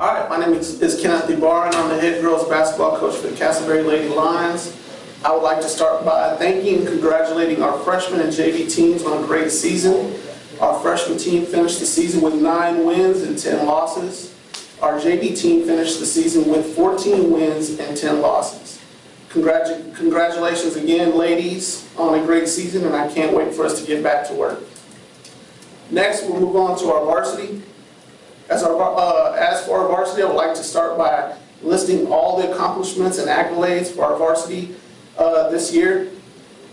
All right, my name is is Kenneth DeBar, and I'm the head girls basketball coach for the Castleberry Lady Lions. I would like to start by thanking and congratulating our freshman and JV teams on a great season. Our freshman team finished the season with nine wins and 10 losses. Our JV team finished the season with 14 wins and 10 losses. Congratu- Congratulations again, ladies, on a great season, and I can't wait for us to get back to work. Next, we'll move on to our varsity. As our, uh, as for our varsity, I would like to start by listing all the accomplishments and accolades for our varsity uh, this year.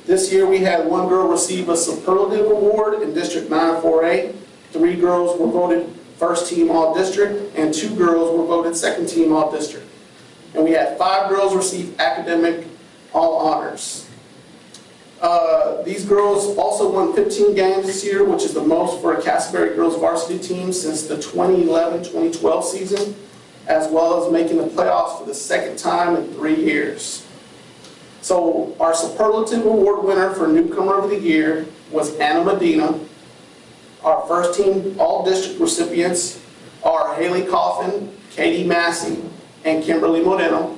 This year, we had one girl receive a superlative award in District 948. Three girls were voted first team all-district, and two girls were voted second team all-district. And we had five girls receive academic all honors. Uh, These girls also won 15 games this year, which is the most for a Castleberry girls varsity team since the 2011-2012 season, as well as making the playoffs for the second time in three years. So our superlative award winner for newcomer of the year was Anna Medina. Our first team all-district recipients are Haley Coffin, Katie Massey, and Kimberly Moreno.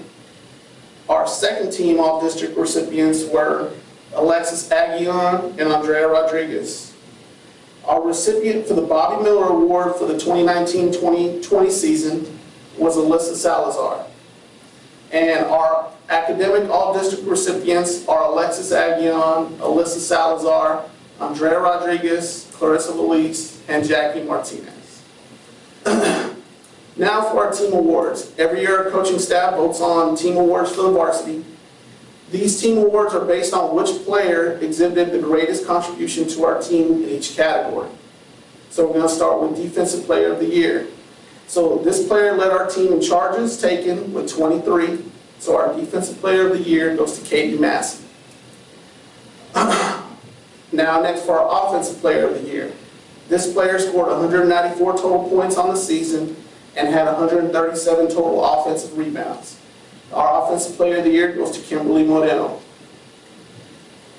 Our second team all-district recipients were Alexis Aguion and Andrea Rodriguez. Our recipient for the Bobby Miller Award for the 2019-2020 season was Alyssa Salazar. And our academic all-district recipients are Alexis Aguion, Alyssa Salazar, Andrea Rodriguez, Clarissa Velez, and Jackie Martinez. Now for our team awards. Every year, our coaching staff votes on team awards for the varsity. These team awards are based on which player exhibited the greatest contribution to our team in each category. So we're going to start with Defensive Player of the Year. So this player led our team in charges taken with 23. So our Defensive Player of the Year goes to Katie Massey. Now next for our Offensive Player of the Year. This player scored 194 total points on the season and had 137 total offensive rebounds. Offensive Player of the Year goes to Kimberly Moreno.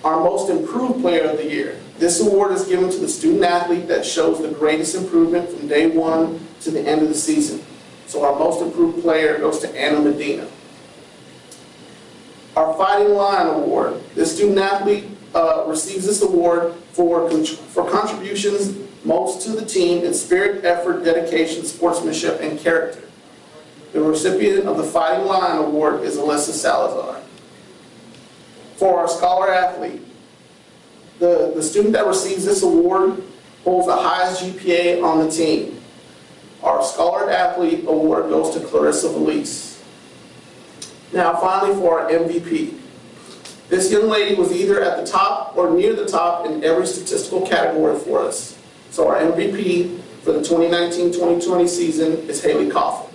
Our Most Improved Player of the Year. This award is given to the student athlete that shows the greatest improvement from day one to the end of the season. So our Most Improved Player goes to Anna Medina. Our Fighting Lion Award. This student athlete uh, receives this award for, for contributions most to the team in spirit, effort, dedication, sportsmanship, and character. The recipient of the Fighting Lion Award is Alyssa Salazar. For our scholar athlete, the, the student that receives this award holds the highest GPA on the team. Our scholar athlete award goes to Clarissa Velez. Now finally for our MVP. This young lady was either at the top or near the top in every statistical category for us. So our MVP for the 2019-2020 season is Haley Coffin.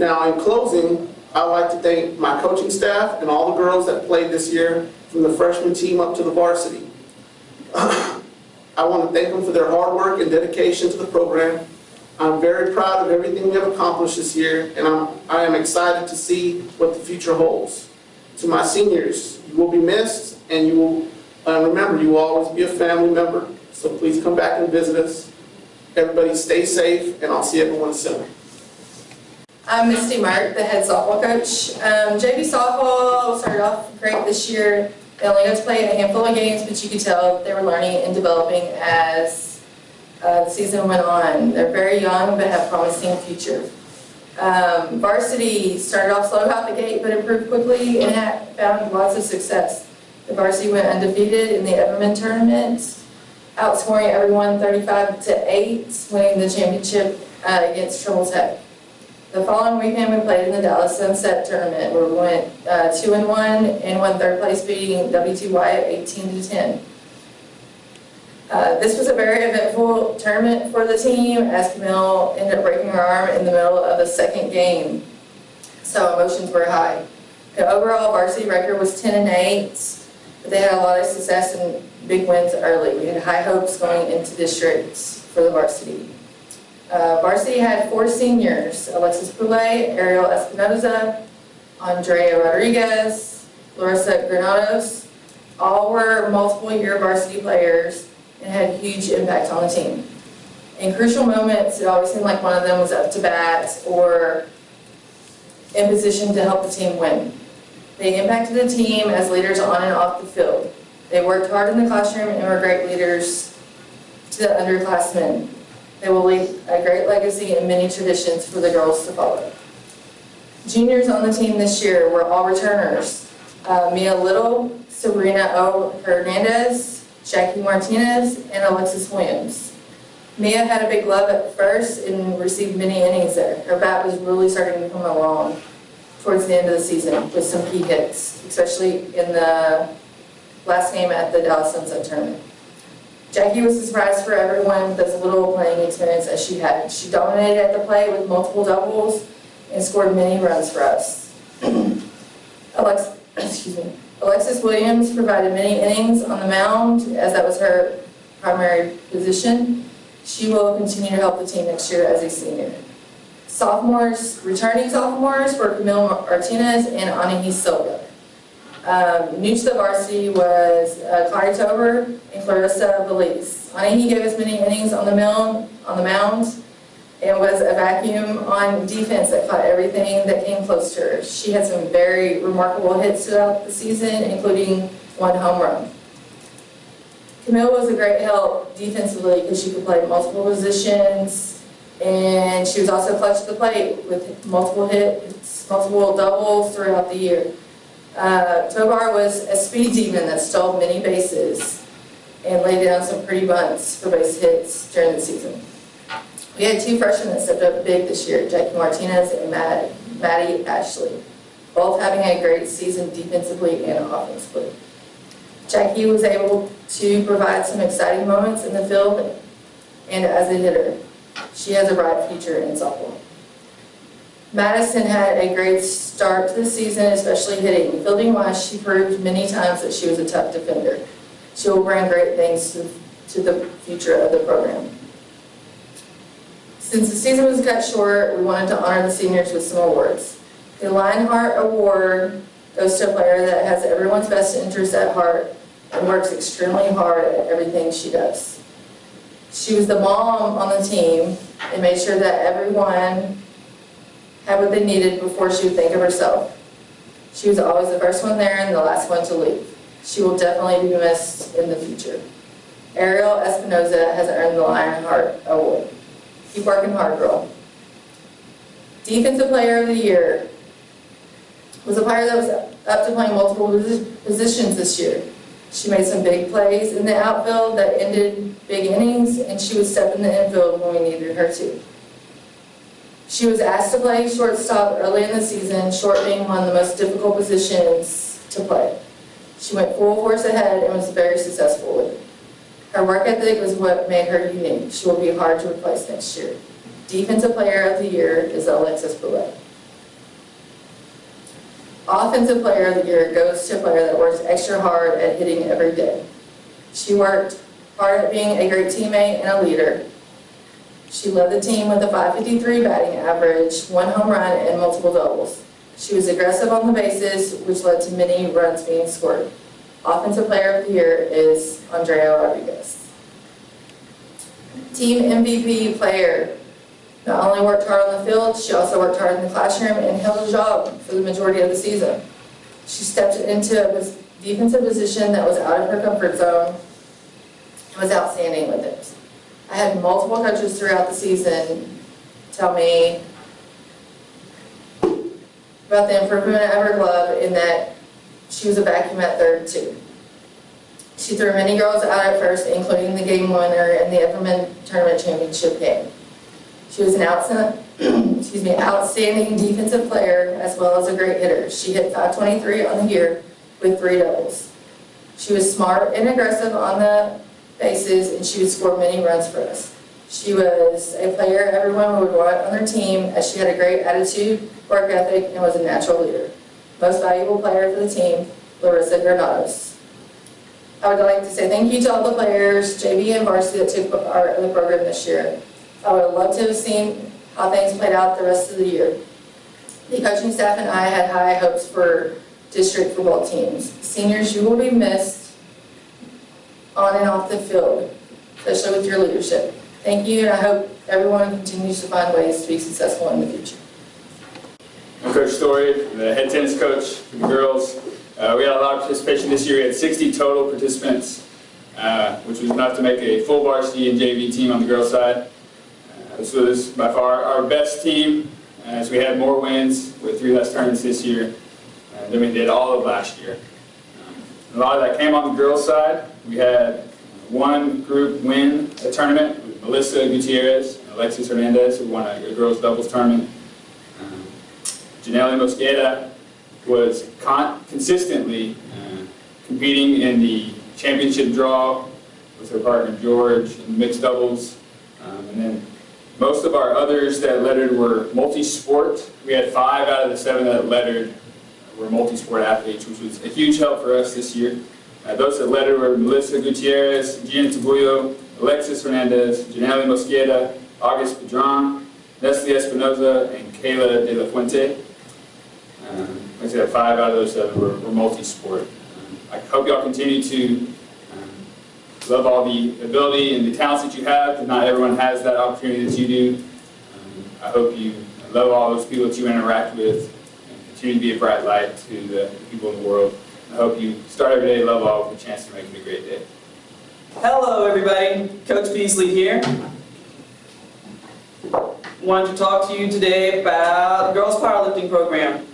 Now, in closing, I'd like to thank my coaching staff and all the girls that played this year, from the freshman team up to the varsity. I want to thank them for their hard work and dedication to the program. I'm very proud of everything we have accomplished this year, and I'm, I am excited to see what the future holds. To my seniors, you will be missed, and you will, uh, remember, you will always be a family member, so please come back and visit us. Everybody stay safe, and I'll see everyone soon. I'm Misty Mark, the head softball coach. Um, JV softball started off great this year. They only got to play a handful of games, but you could tell they were learning and developing as uh, the season went on. They're very young, but have promising future. Um, varsity started off slow out the gate, but improved quickly and had found lots of success. The varsity went undefeated in the Everman tournament, outscoring everyone 35 to 8, winning the championship uh, against Trimble Tech. The following weekend, we played in the Dallas Sunset Tournament, where we went uh, two and one and won third place, beating W2Y 18 to 10. Uh, this was a very eventful tournament for the team, as Camille ended up breaking her arm in the middle of the second game, so emotions were high. The overall varsity record was 10 and 8, but they had a lot of success and big wins early. We had high hopes going into districts for the varsity. Uh, varsity had four seniors, Alexis Poulet, Ariel Espinoza, Andrea Rodriguez, Larissa Granados. All were multiple year varsity players and had huge impact on the team. In crucial moments, it always seemed like one of them was up to bat or in position to help the team win. They impacted the team as leaders on and off the field. They worked hard in the classroom and were great leaders to the underclassmen. They will leave a great legacy and many traditions for the girls to follow. Juniors on the team this year were all returners. Uh, Mia Little, Sabrina O. Hernandez, Jackie Martinez, and Alexis Williams. Mia had a big glove at first and received many innings there. Her bat was really starting to come along towards the end of the season with some key hits, especially in the last game at the Dallas Sunset Tournament. Jackie was a surprise for everyone with as little playing experience as she had. She dominated at the plate with multiple doubles and scored many runs for us. Alex, excuse me. Alexis Williams provided many innings on the mound as that was her primary position. She will continue to help the team next year as a senior. Sophomores, returning sophomores were Camille Martinez and Anahi Silva. Um, new to the varsity was uh, Claudia Tobar and Clarissa Velez. Anahi gave us many innings on the mound, on the mound and was a vacuum on defense that caught everything that came close to her. She had some very remarkable hits throughout the season, including one home run. Camille was a great help defensively because she could play multiple positions, and she was also clutch to the plate with multiple hits, multiple doubles throughout the year. Uh, Tobar was a speed demon that stole many bases and laid down some pretty bunts for base hits during the season. We had two freshmen that stepped up big this year, Jackie Martinez and Matt, Maddie Ashley, both having a great season defensively and offensively. Jackie was able to provide some exciting moments in the field and as a hitter. She has a bright future in softball. Madison had a great start to the season, especially hitting. Fielding wise, she proved many times that she was a tough defender. She will bring great things to, to the future of the program. Since the season was cut short, we wanted to honor the seniors with some awards. The Lionheart Award goes to a player that has everyone's best interest at heart and works extremely hard at everything she does. She was the mom on the team and made sure that everyone had what they needed before she would think of herself. She was always the first one there and the last one to leave. She will definitely be missed in the future. Ariel Espinoza has earned the Lionheart Award. Keep working hard, girl. Defensive Player of the Year was a player that was up to playing multiple positions this year. She made some big plays in the outfield that ended big innings, and she would step in the infield when we needed her to. She was asked to play shortstop early in the season, short being one of the most difficult positions to play. She went full force ahead and was very successful with it. Her work ethic was what made her unique. She will be hard to replace next year. Defensive Player of the Year is Alexis Boulette. Offensive Player of the Year goes to a player that works extra hard at hitting every day. She worked hard at being a great teammate and a leader. She led the team with a 553 batting average, one home run, and multiple doubles. She was aggressive on the bases, which led to many runs being scored. Offensive Player of the Year is Andrea Rodriguez. Team MVP player not only worked hard on the field, she also worked hard in the classroom and held a job for the majority of the season. She stepped into a defensive position that was out of her comfort zone and was outstanding with it. I had multiple coaches throughout the season tell me about the improvement of her in that she was a vacuum at third too. She threw many girls out at first, including the game winner in the Everman Tournament Championship game. She was an excuse me, outstanding defensive player as well as a great hitter. She hit 523 on the year with three doubles. She was smart and aggressive on the bases, and she would score many runs for us. She was a player everyone would want on their team, as she had a great attitude, work ethic, and was a natural leader. Most valuable player for the team, Larissa Granados. I would like to say thank you to all the players, JV and varsity that took part in the program this year. I would have loved to have seen how things played out the rest of the year. The coaching staff and I had high hopes for district football teams. Seniors, you will be missed on and off the field, especially with your leadership. Thank you, and I hope everyone continues to find ways to be successful in the future. I'm Coach Story, the head tennis coach for the girls. Uh, we had a lot of participation this year. We had 60 total participants, uh, which was enough to make a full varsity and JV team on the girls' side. Uh, this was by far our best team, as we had more wins with three less tournaments this year uh, than we did all of last year. A lot of that came on the girls' side. We had one group win a tournament with Melissa Gutierrez and Alexis Hernandez, who won a, a girls' doubles tournament. Um, Janelle Mosqueda was con- consistently uh, competing in the championship draw with her partner George in mixed doubles. Um, and then most of our others that lettered were multi-sport. We had five out of the seven that lettered were multi-sport athletes, which was a huge help for us this year. Uh, those that lettered were Melissa Gutierrez, Gina Tabullo, Alexis Hernandez, Janelle Mosqueda, August Padron, Nestle Espinoza, and Kayla De La Fuente. Um, Like I said, five out of those seven were, were multi-sport. Um, I hope y'all continue to um, love all the ability and the talents that you have, not everyone has that opportunity that you do. Um, I hope you love all those people that you interact with, continue to be a bright light to the people in the world. I hope you start every day, love all, with a chance to make it a great day. Hello, everybody. Coach Beasley here. Wanted to talk to you today about the girls powerlifting program.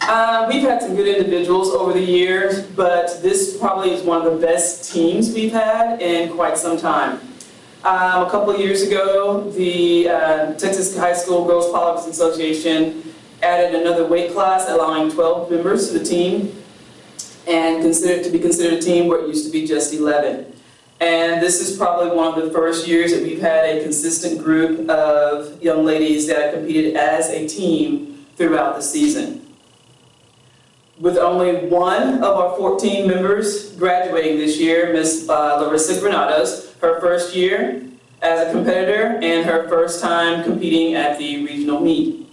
Uh, we've had some good individuals over the years, but this probably is one of the best teams we've had in quite some time. Um, a couple years ago, the uh, Texas High School Girls Powerlifting Association added another weight class, allowing 12 members to the team and considered to be considered a team where it used to be just 11. And this is probably one of the first years that we've had a consistent group of young ladies that competed as a team throughout the season. With only one of our 14 members graduating this year, Miss uh, Larissa Granados, her first year as a competitor and her first time competing at the regional meet.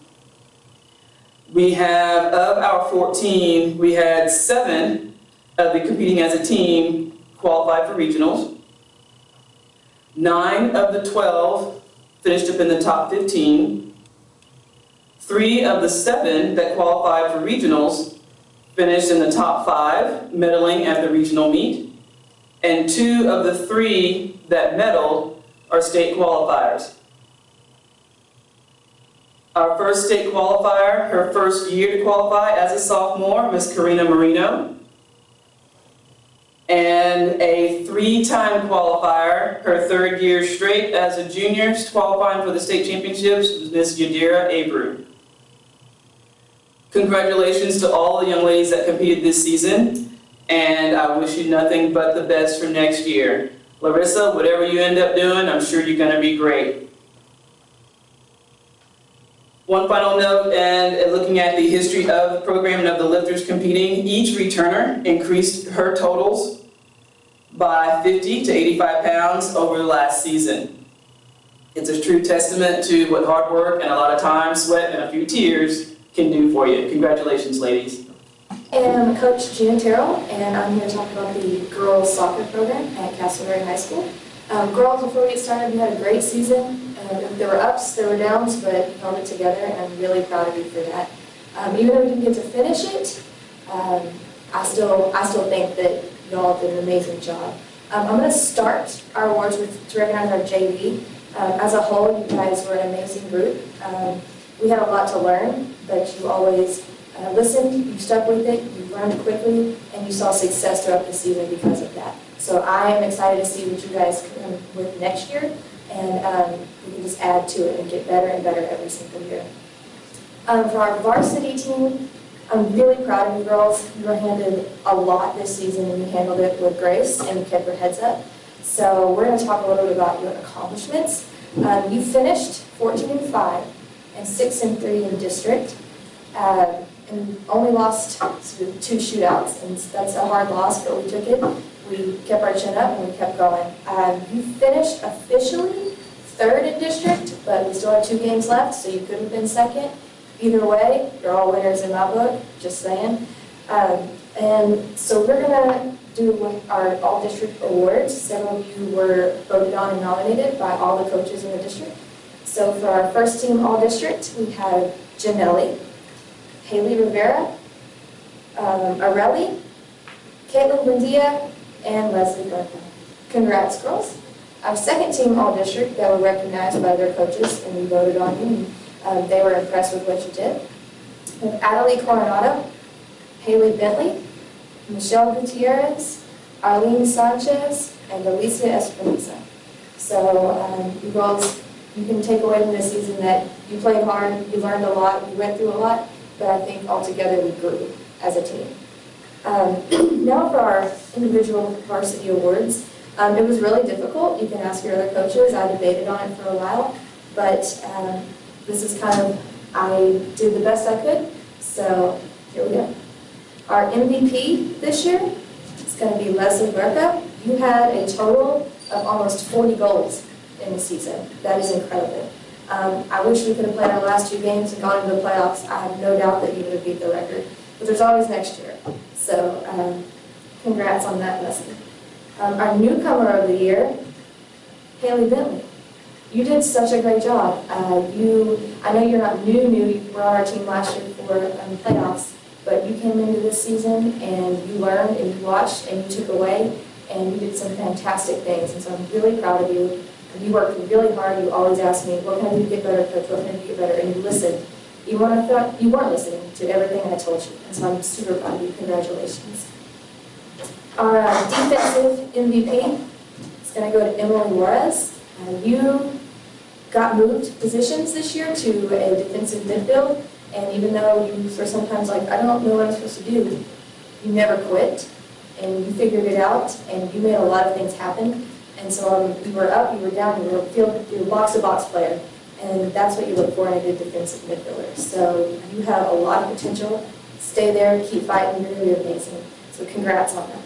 We have, of our 14, we had seven of the competing as a team qualified for regionals. Nine of the 12 finished up in the top 15. Three of the seven that qualified for regionals finished in the top five, medaling at the regional meet. And two of the three that medaled are state qualifiers. Our first state qualifier, her first year to qualify as a sophomore, Miss Karina Marino. And a three-time qualifier, her third year straight as a junior, qualifying for the state championships, Miss Yadira Abreu. Congratulations to all the young ladies that competed this season, and I wish you nothing but the best for next year. Larissa, whatever you end up doing, I'm sure you're gonna be great. One final note, and looking at the history of the program and of the lifters competing, each returner increased her totals by 50 to 85 pounds over the last season. It's a true testament to what hard work and a lot of time, sweat, and a few tears can do for you. Congratulations, ladies. And I'm Coach Gina Terrell, and I'm here to talk about the girls soccer program at Castleberry High School. Um, girls, before we get started, we had a great season. Uh, there were ups, there were downs, but held it together, and I'm really proud of you for that. Um, even though we didn't get to finish it, um, I still, I still think that y'all did an amazing job. Um, I'm going to start our awards with to recognize our JV. Um, as a whole, you guys were an amazing group. Um, we had a lot to learn, but you always uh, listened, you stuck with it, you learned quickly, and you saw success throughout the season because of that. So I am excited to see what you guys come with next year, and um, we can just add to it and get better and better every single year. Um, for our varsity team, I'm really proud of you girls. You were handed a lot this season, and you handled it with grace, and you kept your heads up. So we're going to talk a little bit about your accomplishments. Um, you finished 14 and 5 and 6 and 3 in district. Uh, and only lost two shootouts, and that's a hard loss, but we took it. We kept our chin up and we kept going. Um, you finished officially third in district, but we still have two games left, so you could have been second. Either way, you're all winners in my book, just saying. Um, and so we're gonna do our all-district awards. Several of you were voted on and nominated by all the coaches in the district. So for our first team all-district, we have Janelli, Haley Rivera, um, Arelli, Caitlin Buendia, and Leslie Bertha. Congrats, girls. Our second team all-district that were recognized by their coaches and we voted on you, um, they were impressed with what you did. We have Adelie Coronado, Haley Bentley, Michelle Gutierrez, Arlene Sanchez, and Alicia Espinosa. So um, you girls, you can take away from this season that you played hard, you learned a lot, you went through a lot, but I think altogether we grew as a team. Um, Now for our individual varsity awards. Um, It was really difficult, you can ask your other coaches, I debated on it for a while, but um, this is kind of, I did the best I could, so here we go. Our MVP this year is going to be Leslie Berka. You had a total of almost 40 goals in the season. That is incredible. Um, I wish we could have played our last two games and gone into the playoffs. I have no doubt that you would have beat the record. But there's always next year. So um, congrats on that, Leslie. Um, Our newcomer of the year, Haley Bentley. You did such a great job. Uh, You, I know you're not new, new, you were on our team last year for um, playoffs, but you came into this season and you learned and you watched and you took away and you did some fantastic things. And so I'm really proud of you. You worked really hard. You always asked me, what can I do to get better, coach? What can I do to get better? And you listened. You weren't, you weren't listening to everything I told you. And so I'm super proud of you. Congratulations. Our uh, defensive MVP is going to go to Emily Juarez. Uh, You got moved positions this year to a defensive midfield, and even though you were sometimes like, I don't know what I'm supposed to do, you never quit, and you figured it out, and you made a lot of things happen. And so um, you were up, you were down, you were a field, you were box-to-box player, and that's what you look for in a good defensive midfielder. So you have a lot of potential. Stay there, keep fighting, you're be amazing. So congrats on that.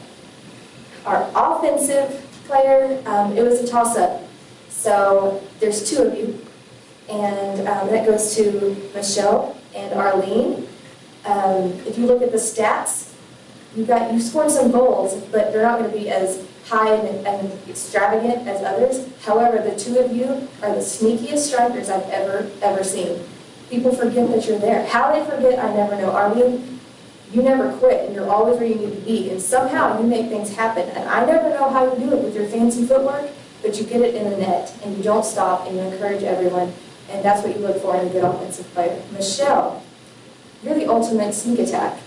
Our offensive player, um, it was a toss-up. So there's two of you, and um, that goes to Michelle and Arlene. Um, If you look at the stats, you got, you scored some goals, but they're not going to be as high and and extravagant as others. However, the two of you are the sneakiest strikers I've ever, ever seen. People forget that you're there. How they forget, I never know. Arlene, you never quit, and you're always where you need to be, and somehow you make things happen. And I never know how you do it with your fancy footwork, but you get it in the net, and you don't stop, and you encourage everyone, and that's what you look for in a good offensive player. Michelle, you're the ultimate sneak attack.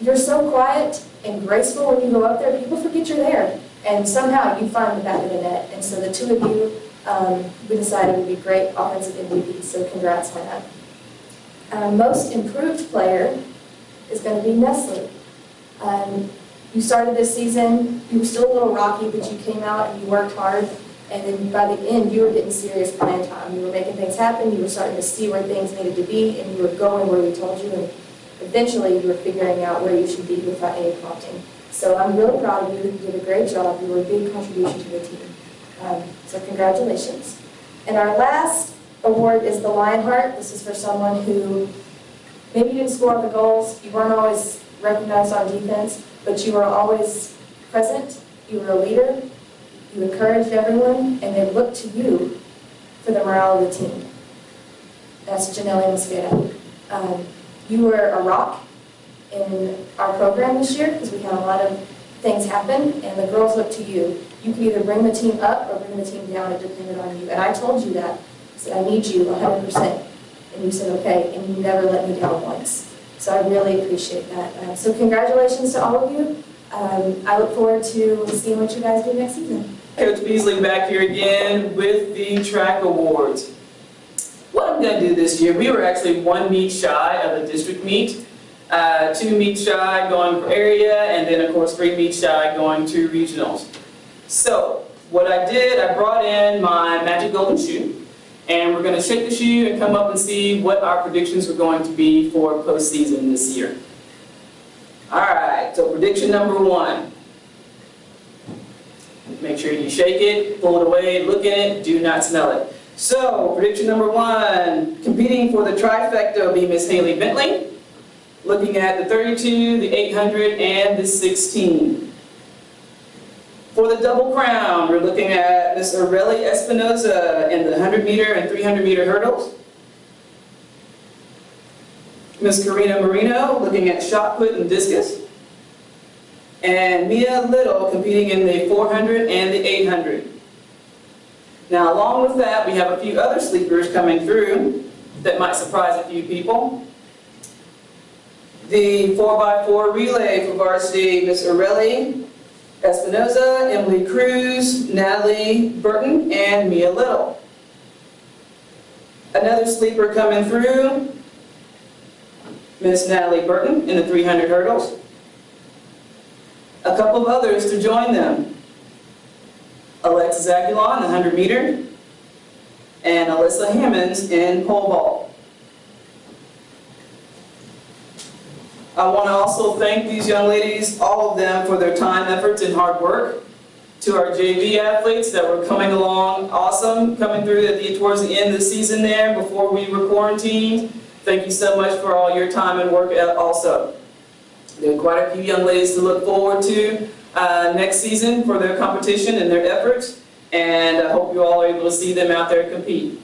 You're so quiet and graceful when you go up there, people forget you're there, and somehow you find the back of the net. And so the two of you, um, we decided would be great offensive MVPs, so congrats on. Uh, Most improved player is going to be Nestle. Um, You started this season, you were still a little rocky, but you came out and you worked hard, and then by the end, you were getting serious playing time. You were making things happen, you were starting to see where things needed to be, and you were going where we told you, and eventually you were figuring out where you should be without any prompting. So I'm really proud of you, you did a great job, you were a big contribution to the team. Um, So congratulations. And our last award is the Lionheart. This is for someone who maybe you didn't score all the goals, you weren't always recognized on defense, but you were always present, you were a leader, you encouraged everyone, and they looked to you for the morale of the team. That's Janelle Mosqueda. Um, You were a rock in our program this year, because we had a lot of things happen, and the girls looked to you. You could either bring the team up or bring the team down, it depended on you. And I told you that, I said, I need you 100%. And you said, okay, and you never let me down once. So I really appreciate that. Uh, So congratulations to all of you. Um, I look forward to seeing what you guys do next season. Coach Beasley back here again with the track awards. What I'm gonna do this year, we were actually one meet shy of the district meet. Uh, two meets shy going for area, and then of course three meets shy going to regionals. So, what I did, I brought in my magic golden shoe, and we're gonna shake the shoe and come up and see what our predictions are going to be for postseason this year. Alright, so prediction number one. Make sure you shake it, pull it away, look at it, do not smell it. So, prediction number one, competing for the trifecta will be Miss Haley Bentley, looking at the 32, the 800, and the 16. For the double crown, we're looking at Ms. Aurelie Espinoza in the 100 meter and 300 meter hurdles. Ms. Karina Marino looking at shot put and discus. And Mia Little competing in the 400 and the 800. Now, along with that, we have a few other sleepers coming through that might surprise a few people. The 4x4 relay for varsity, Ms. Aurelie Espinoza, Emily Cruz, Natalie Burton, and Mia Little. Another sleeper coming through, Miss Natalie Burton in the 300 hurdles. A couple of others to join them. Alexis the 100 meter, and Alyssa Hammonds in pole vault. I want to also thank these young ladies, all of them, for their time, efforts, and hard work. To our JV athletes that were coming along awesome, coming through the, towards the end of the season there before we were quarantined. Thank you so much for all your time and work uh, also. There are quite a few young ladies to look forward to uh, next season for their competition and their efforts, and I hope you all are able to see them out there compete.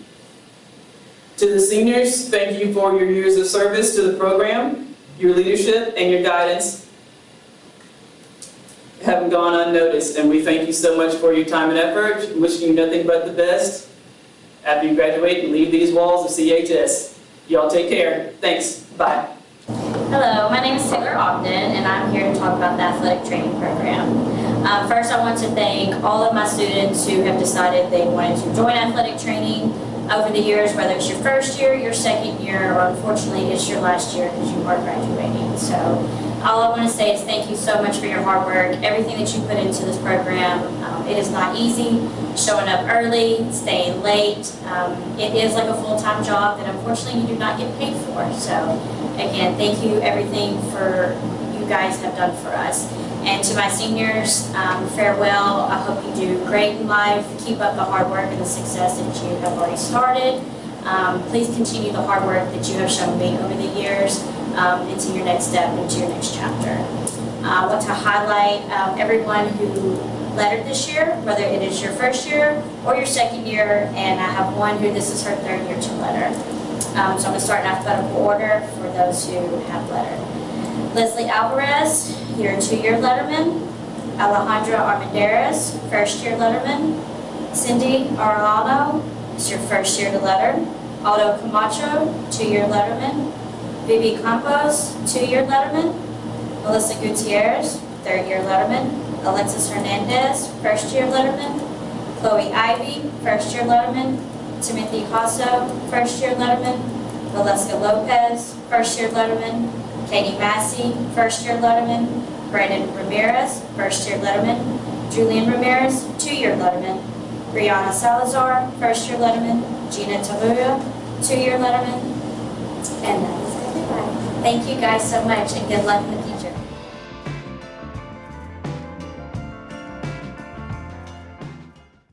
To the seniors, thank you for your years of service to the program, your leadership, and your guidance haven't gone unnoticed, and we thank you so much for your time and effort, wishing you nothing but the best after you graduate and leave these walls of CHS. Y'all take care. Thanks. Bye. Hello, my name is Taylor Ogden, and I'm here to talk about the athletic training program. Um, first, I want to thank all of my students who have decided they wanted to join athletic training over the years, whether it's your first year, your second year, or unfortunately it's your last year because you are graduating. So all I want to say is thank you so much for your hard work, everything that you put into this program. Um, it is not easy, showing up early, staying late. Um, it is like a full-time job that unfortunately you do not get paid for. So again, thank you everything for you guys have done for us. And to my seniors, um, farewell. I hope you do great in life. Keep up the hard work and the success that you have already started. Um, please continue the hard work that you have shown me over the years um, into your next step, into your next chapter. Uh, I want to highlight um, everyone who lettered this year, whether it is your first year or your second year, and I have one who this is her third year to letter. Um, so I'm going to start in alphabetical order for those who have lettered. Leslie Alvarez, your two-year letterman. Alejandra Armendariz, first-year letterman. Cindy Arellano is your first year to letter. Aldo Camacho, two-year letterman. Vivi Campos, two-year letterman. Melissa Gutierrez, third-year letterman. Alexis Hernandez, first-year letterman. Chloe Ivy, first-year letterman. Timothy Hasso, first-year letterman. Valeska Lopez, first-year letterman. Katie Massey, first-year letterman. Brandon Ramirez, first-year letterman. Julian Ramirez, two-year letterman. Brianna Salazar, first-year letterman. Gina Taluga, two-year letterman. And that is. Thank you guys so much and good luck